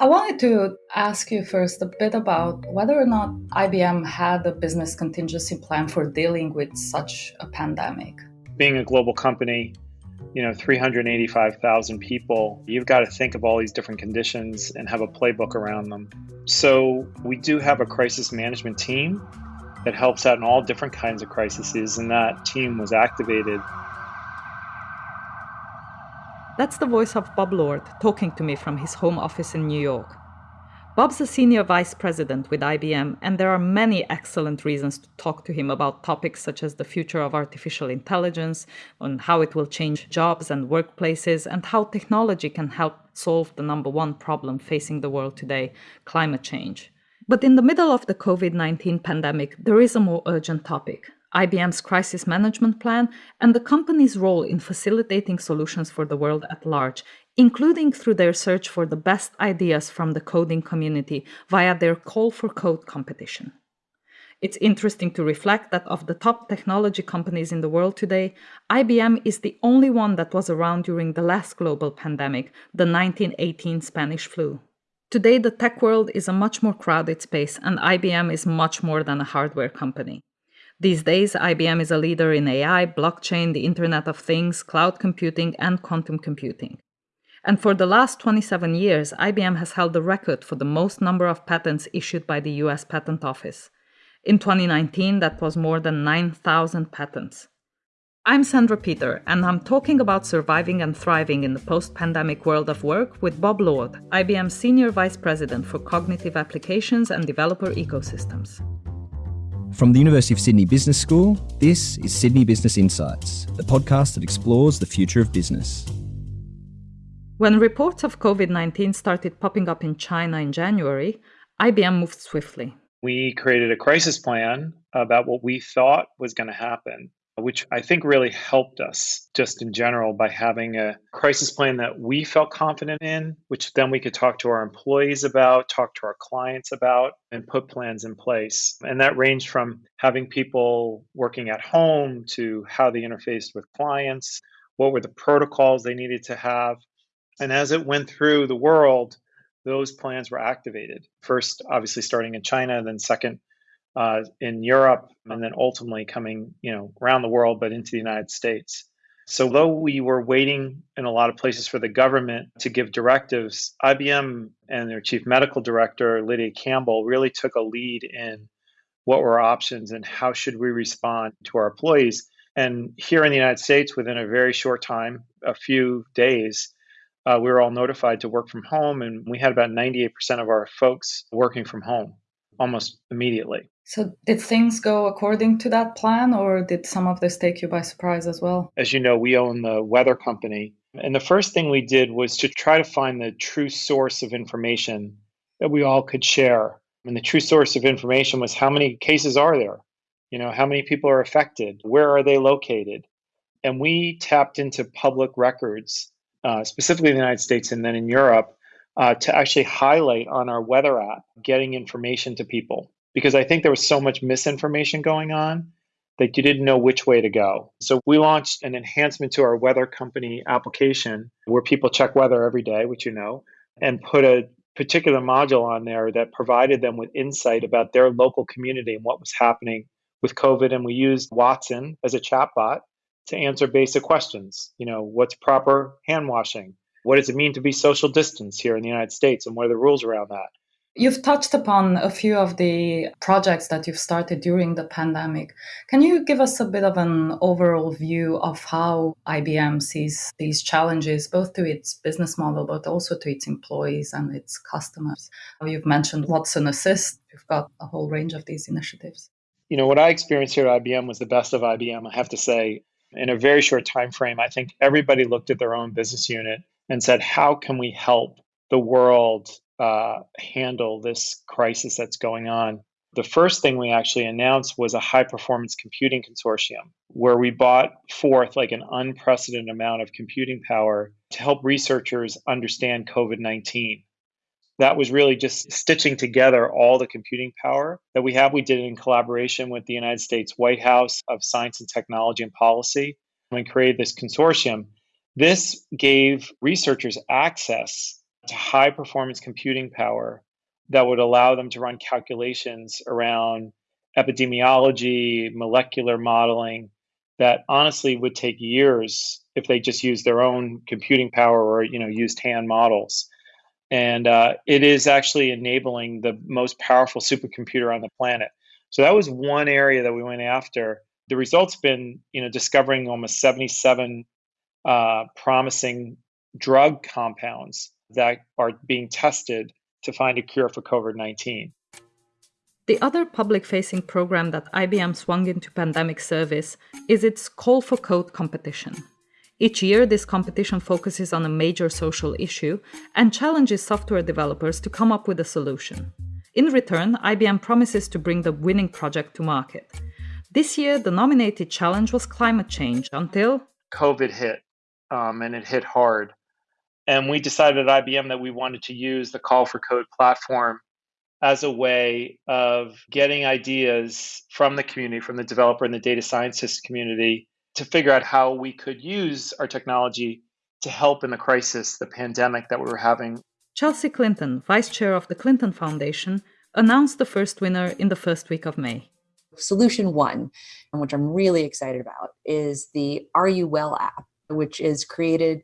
I wanted to ask you first a bit about whether or not IBM had a business contingency plan for dealing with such a pandemic. Being a global company, you know, 385,000 people, you've got to think of all these different conditions and have a playbook around them. So, we do have a crisis management team that helps out in all different kinds of crises, and that team was activated that's the voice of Bob Lord talking to me from his home office in New York. Bob's a senior vice president with IBM, and there are many excellent reasons to talk to him about topics such as the future of artificial intelligence, on how it will change jobs and workplaces, and how technology can help solve the number one problem facing the world today climate change. But in the middle of the COVID 19 pandemic, there is a more urgent topic IBM's crisis management plan, and the company's role in facilitating solutions for the world at large, including through their search for the best ideas from the coding community via their Call for Code competition. It's interesting to reflect that of the top technology companies in the world today, IBM is the only one that was around during the last global pandemic, the 1918 Spanish flu. Today, the tech world is a much more crowded space, and IBM is much more than a hardware company. These days, IBM is a leader in AI, blockchain, the Internet of Things, cloud computing, and quantum computing. And for the last 27 years, IBM has held the record for the most number of patents issued by the US Patent Office. In 2019, that was more than 9,000 patents. I'm Sandra Peter, and I'm talking about surviving and thriving in the post pandemic world of work with Bob Lord, IBM's Senior Vice President for Cognitive Applications and Developer Ecosystems. From the University of Sydney Business School, this is Sydney Business Insights, the podcast that explores the future of business. When reports of COVID 19 started popping up in China in January, IBM moved swiftly. We created a crisis plan about what we thought was going to happen which I think really helped us just in general by having a crisis plan that we felt confident in, which then we could talk to our employees about, talk to our clients about, and put plans in place. And that ranged from having people working at home to how they interfaced with clients, what were the protocols they needed to have. And as it went through the world, those plans were activated. First, obviously, starting in China, then second, uh, in Europe, and then ultimately coming, you know, around the world, but into the United States. So, though we were waiting in a lot of places for the government to give directives, IBM and their chief medical director, Lydia Campbell, really took a lead in what were our options and how should we respond to our employees. And here in the United States, within a very short time, a few days, uh, we were all notified to work from home, and we had about 98% of our folks working from home almost immediately. So, did things go according to that plan, or did some of this take you by surprise as well? As you know, we own the weather company. And the first thing we did was to try to find the true source of information that we all could share. And the true source of information was how many cases are there? You know, how many people are affected? Where are they located? And we tapped into public records, uh, specifically in the United States and then in Europe, uh, to actually highlight on our weather app getting information to people because I think there was so much misinformation going on that you didn't know which way to go. So we launched an enhancement to our weather company application where people check weather every day, which you know, and put a particular module on there that provided them with insight about their local community and what was happening with COVID. And we used Watson as a chatbot to answer basic questions. You know, what's proper hand washing? What does it mean to be social distance here in the United States? And what are the rules around that? You've touched upon a few of the projects that you've started during the pandemic. Can you give us a bit of an overall view of how IBM sees these challenges, both to its business model, but also to its employees and its customers? You've mentioned Watson Assist. You've got a whole range of these initiatives. You know, what I experienced here at IBM was the best of IBM, I have to say. In a very short time frame, I think everybody looked at their own business unit and said, how can we help the world uh, handle this crisis that's going on. The first thing we actually announced was a high performance computing consortium where we bought forth like an unprecedented amount of computing power to help researchers understand COVID 19. That was really just stitching together all the computing power that we have. We did it in collaboration with the United States White House of Science and Technology and Policy and created this consortium. This gave researchers access to high performance computing power that would allow them to run calculations around epidemiology, molecular modeling that honestly would take years if they just used their own computing power or you know used hand models. And uh, it is actually enabling the most powerful supercomputer on the planet. So that was one area that we went after. The results been you know discovering almost 77 uh, promising drug compounds that are being tested to find a cure for COVID 19. The other public facing program that IBM swung into pandemic service is its Call for Code competition. Each year, this competition focuses on a major social issue and challenges software developers to come up with a solution. In return, IBM promises to bring the winning project to market. This year, the nominated challenge was climate change until COVID hit, um, and it hit hard. And we decided at IBM that we wanted to use the Call for Code platform as a way of getting ideas from the community, from the developer and the data scientist community, to figure out how we could use our technology to help in the crisis, the pandemic that we were having. Chelsea Clinton, vice chair of the Clinton Foundation, announced the first winner in the first week of May. Solution one, which I'm really excited about, is the Are You Well app, which is created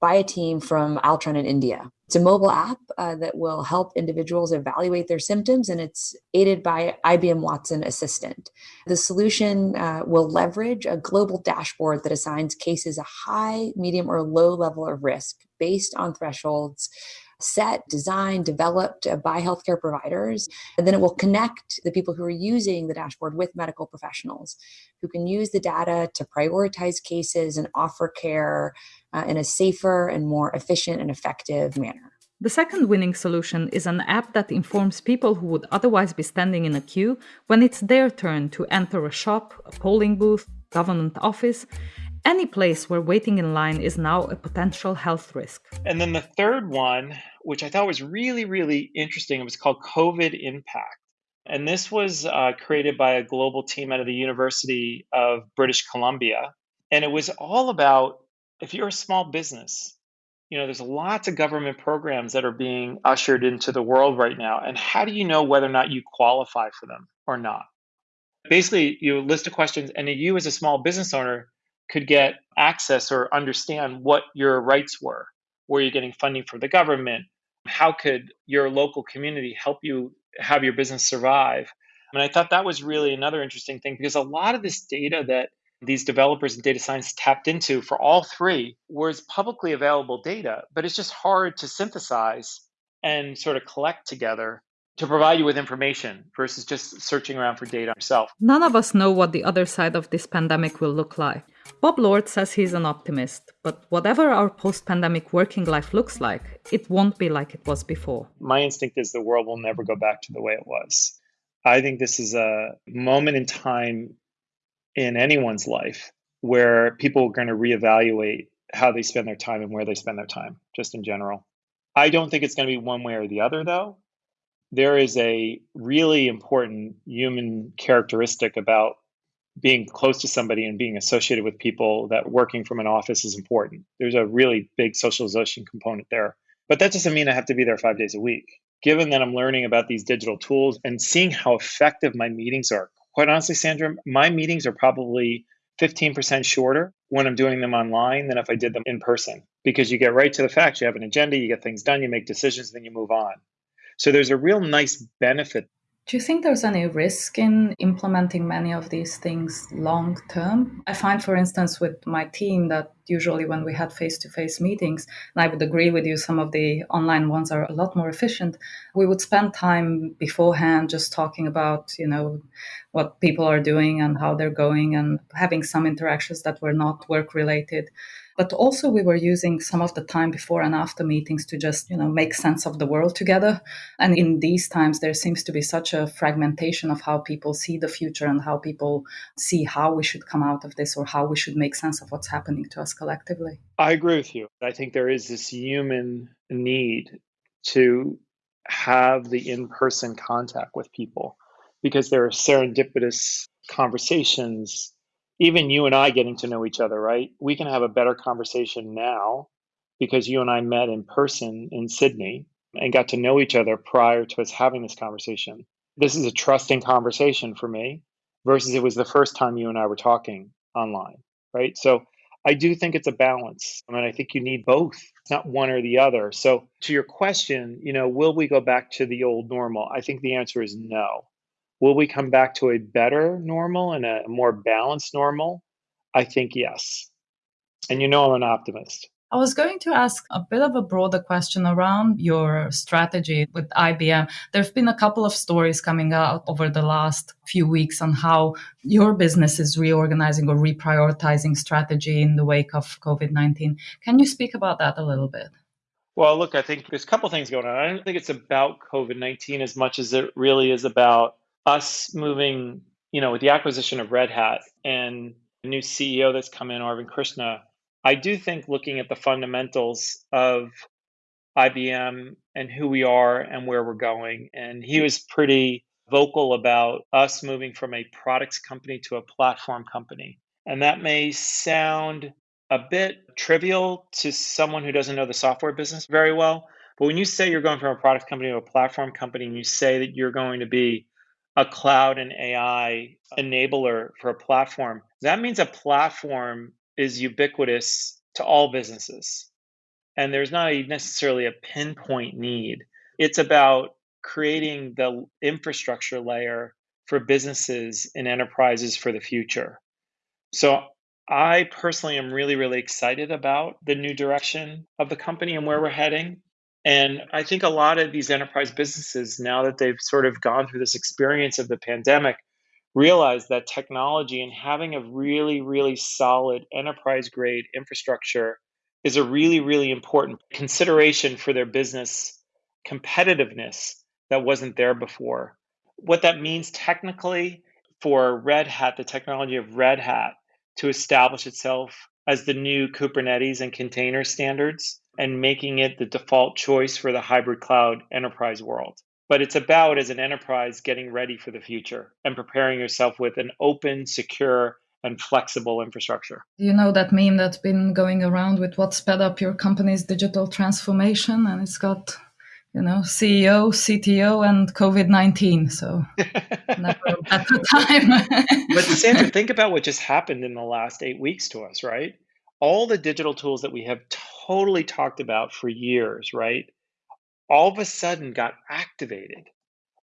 by a team from Altran in India. It's a mobile app uh, that will help individuals evaluate their symptoms, and it's aided by IBM Watson Assistant. The solution uh, will leverage a global dashboard that assigns cases a high, medium, or low level of risk based on thresholds set, designed, developed uh, by healthcare providers. And then it will connect the people who are using the dashboard with medical professionals who can use the data to prioritize cases and offer care uh, in a safer and more efficient and effective manner. The second winning solution is an app that informs people who would otherwise be standing in a queue when it's their turn to enter a shop, a polling booth, government office, any place where waiting in line is now a potential health risk. And then the third one, which I thought was really, really interesting, it was called COVID Impact. And this was uh, created by a global team out of the University of British Columbia. And it was all about if you're a small business, you know, there's lots of government programs that are being ushered into the world right now. And how do you know whether or not you qualify for them or not? Basically, you list of questions, and you, as a small business owner, could get access or understand what your rights were. Were you're getting funding from the government? How could your local community help you have your business survive? And I thought that was really another interesting thing because a lot of this data that these developers and data science tapped into for all three was publicly available data, but it's just hard to synthesize and sort of collect together to provide you with information versus just searching around for data yourself. None of us know what the other side of this pandemic will look like. Bob Lord says he's an optimist, but whatever our post pandemic working life looks like, it won't be like it was before. My instinct is the world will never go back to the way it was. I think this is a moment in time in anyone's life where people are going to reevaluate how they spend their time and where they spend their time, just in general. I don't think it's going to be one way or the other, though. There is a really important human characteristic about being close to somebody and being associated with people that working from an office is important. There's a really big socialization component there. But that doesn't mean I have to be there five days a week. Given that I'm learning about these digital tools and seeing how effective my meetings are, quite honestly, Sandra, my meetings are probably 15% shorter when I'm doing them online than if I did them in person because you get right to the facts. You have an agenda, you get things done, you make decisions, then you move on. So there's a real nice benefit do you think there's any risk in implementing many of these things long term? I find, for instance, with my team that usually when we had face to face meetings, and I would agree with you, some of the online ones are a lot more efficient. We would spend time beforehand just talking about, you know, what people are doing and how they're going and having some interactions that were not work related but also we were using some of the time before and after meetings to just you know make sense of the world together. And in these times there seems to be such a fragmentation of how people see the future and how people see how we should come out of this or how we should make sense of what's happening to us collectively. I agree with you. I think there is this human need to have the in-person contact with people because there are serendipitous conversations even you and I getting to know each other, right? We can have a better conversation now because you and I met in person in Sydney and got to know each other prior to us having this conversation. This is a trusting conversation for me versus it was the first time you and I were talking online, right? So I do think it's a balance. I mean, I think you need both, not one or the other. So to your question, you know, will we go back to the old normal? I think the answer is no. Will we come back to a better normal and a more balanced normal? I think yes. And you know I'm an optimist. I was going to ask a bit of a broader question around your strategy with IBM. There have been a couple of stories coming out over the last few weeks on how your business is reorganizing or reprioritizing strategy in the wake of COVID 19. Can you speak about that a little bit? Well, look, I think there's a couple things going on. I don't think it's about COVID 19 as much as it really is about us moving, you know, with the acquisition of Red Hat and the new CEO that's come in, Arvind Krishna I do think looking at the fundamentals of IBM and who we are and where we're going, and he was pretty vocal about us moving from a products company to a platform company. And that may sound a bit trivial to someone who doesn't know the software business very well. But when you say you're going from a product company to a platform company, and you say that you're going to be a cloud and AI enabler for a platform, that means a platform is ubiquitous to all businesses. And there's not a, necessarily a pinpoint need. It's about creating the infrastructure layer for businesses and enterprises for the future. So I personally am really, really excited about the new direction of the company and where we're heading. And I think a lot of these enterprise businesses, now that they've sort of gone through this experience of the pandemic, realize that technology and having a really, really solid enterprise grade infrastructure is a really, really important consideration for their business competitiveness that wasn't there before. What that means technically for Red Hat, the technology of Red Hat, to establish itself as the new Kubernetes and container standards and making it the default choice for the hybrid cloud enterprise world but it's about as an enterprise getting ready for the future and preparing yourself with an open, secure, and flexible infrastructure. You know that meme that's been going around with what sped up your company's digital transformation, and it's got you know CEO, CTO, and COVID nineteen. So never a better time. but Sandra, think about what just happened in the last eight weeks to us, right? All the digital tools that we have totally talked about for years, right? all of a sudden got activated.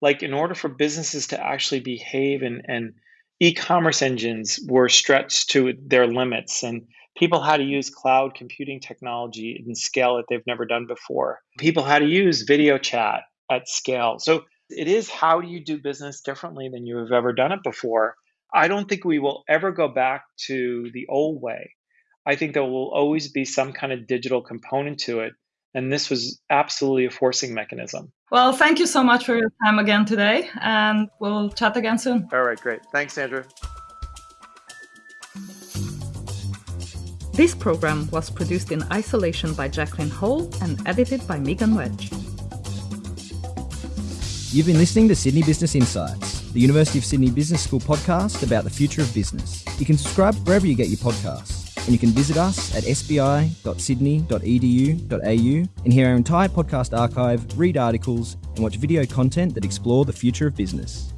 Like in order for businesses to actually behave and, and e-commerce engines were stretched to their limits and people had to use cloud computing technology and scale that they've never done before. People had to use video chat at scale. So it is how do you do business differently than you have ever done it before? I don't think we will ever go back to the old way. I think there will always be some kind of digital component to it. And this was absolutely a forcing mechanism. Well, thank you so much for your time again today, and we'll chat again soon. All right, great. Thanks, Sandra. This program was produced in isolation by Jacqueline Hall and edited by Megan Wedge. You've been listening to Sydney Business Insights, the University of Sydney Business School podcast about the future of business. You can subscribe wherever you get your podcasts and you can visit us at sbi.sydney.edu.au and hear our entire podcast archive, read articles, and watch video content that explore the future of business.